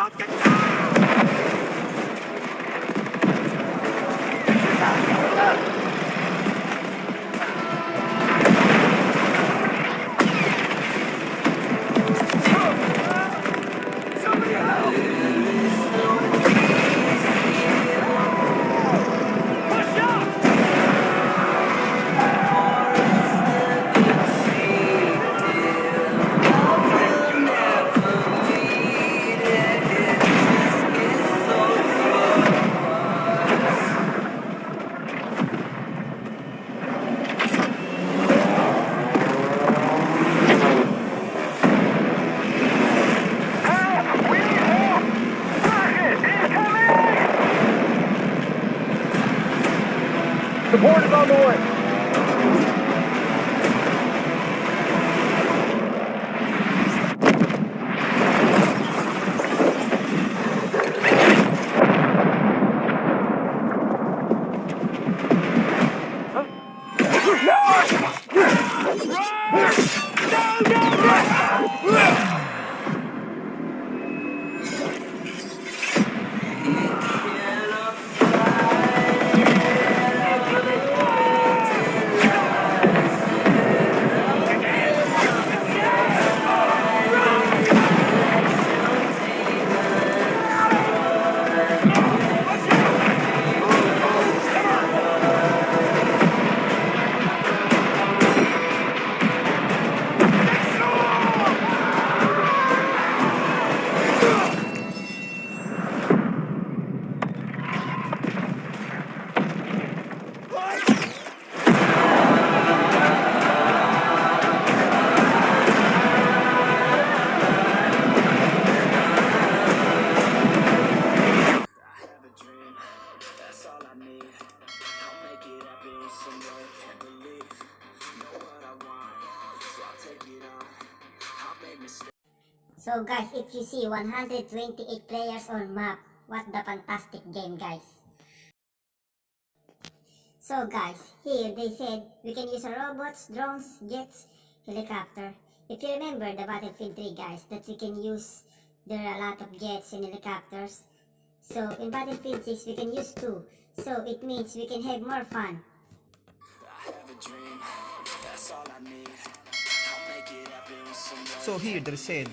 突撃だ Support is on the way. I with some and belief. Know what I want, so I'll take it on. I'll mistakes. So guys, if you see 128 players on map, what the fantastic game guys. So guys, here they said we can use robots, drones, jets, helicopter. If you remember the Battlefield 3 guys, that we can use, there are a lot of jets and helicopters. So in Battlefield 6 we can use two. So it means we can have more fun. So here they said,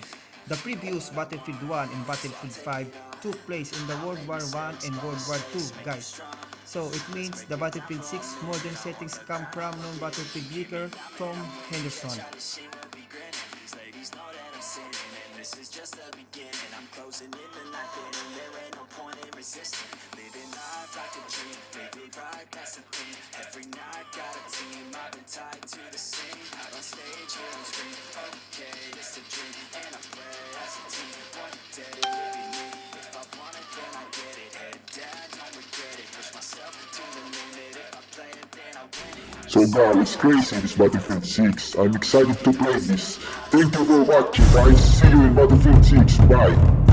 the previous Battlefield 1 and Battlefield 5 took place in the World War 1 and World War 2 guys. So it means the Battlefield 6 modern settings come from non-Battlefield leaker Tom Henderson. This is just the beginning. I'm closing in the night, and there ain't no point in resisting. Living life like a dream, it right, that's the thing. Every night got a team, I've been tied to the scene. Out on stage, here on screen. Okay, it's a dream, and I play as a team. One day So guys, it's crazy this Battlefield 6. I'm excited to play this. Thank you for watching guys. See you in Battlefield 6. Bye.